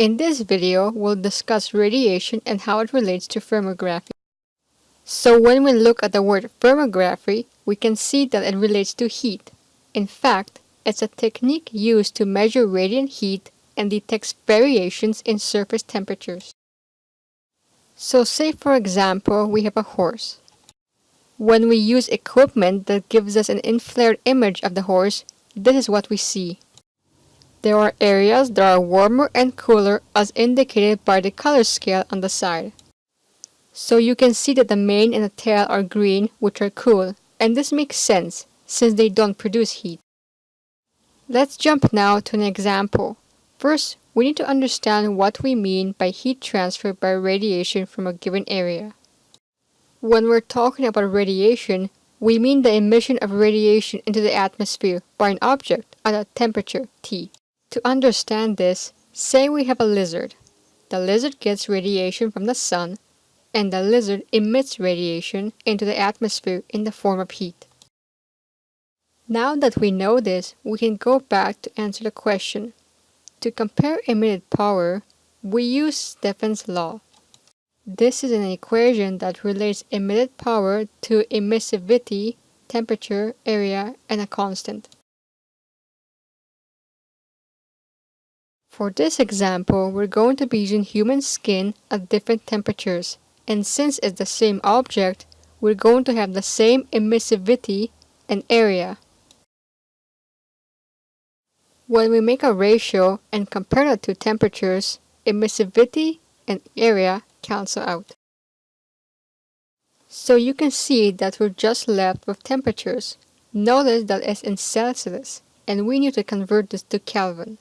In this video, we'll discuss radiation and how it relates to thermography. So when we look at the word thermography, we can see that it relates to heat. In fact, it's a technique used to measure radiant heat and detects variations in surface temperatures. So say for example, we have a horse. When we use equipment that gives us an infrared image of the horse, this is what we see. There are areas that are warmer and cooler as indicated by the color scale on the side. So you can see that the mane and the tail are green, which are cool, and this makes sense since they don't produce heat. Let's jump now to an example. First, we need to understand what we mean by heat transfer by radiation from a given area. When we're talking about radiation, we mean the emission of radiation into the atmosphere by an object at a temperature T. To understand this, say we have a lizard. The lizard gets radiation from the sun, and the lizard emits radiation into the atmosphere in the form of heat. Now that we know this, we can go back to answer the question. To compare emitted power, we use Stefan's law. This is an equation that relates emitted power to emissivity, temperature, area, and a constant. For this example, we're going to be using human skin at different temperatures, and since it's the same object, we're going to have the same emissivity and area. When we make a ratio and compare the two temperatures, emissivity and area cancel out. So you can see that we're just left with temperatures. Notice that it's in Celsius, and we need to convert this to Kelvin.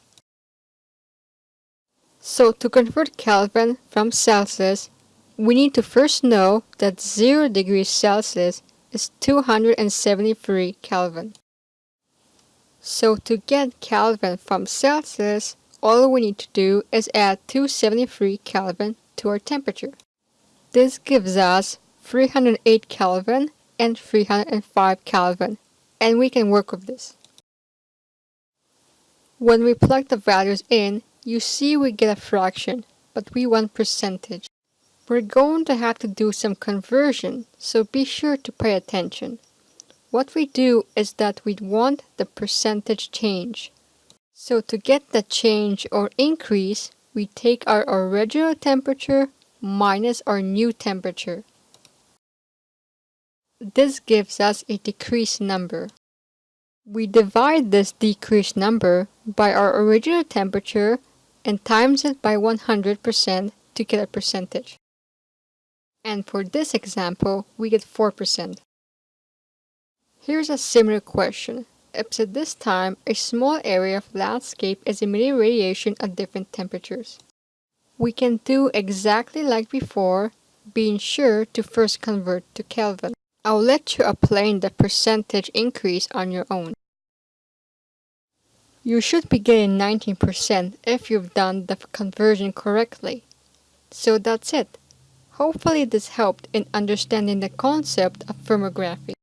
So to convert Kelvin from Celsius, we need to first know that 0 degrees Celsius is 273 Kelvin. So to get Kelvin from Celsius, all we need to do is add 273 Kelvin to our temperature. This gives us 308 Kelvin and 305 Kelvin, and we can work with this. When we plug the values in, you see we get a fraction, but we want percentage. We're going to have to do some conversion, so be sure to pay attention. What we do is that we want the percentage change. So to get the change or increase, we take our original temperature minus our new temperature. This gives us a decreased number. We divide this decreased number by our original temperature and times it by 100% to get a percentage. And for this example, we get 4%. Here's a similar question. At this time, a small area of landscape is emitting radiation at different temperatures. We can do exactly like before, being sure to first convert to Kelvin. I'll let you apply the percentage increase on your own. You should be getting 19% if you've done the conversion correctly. So that's it. Hopefully this helped in understanding the concept of thermography.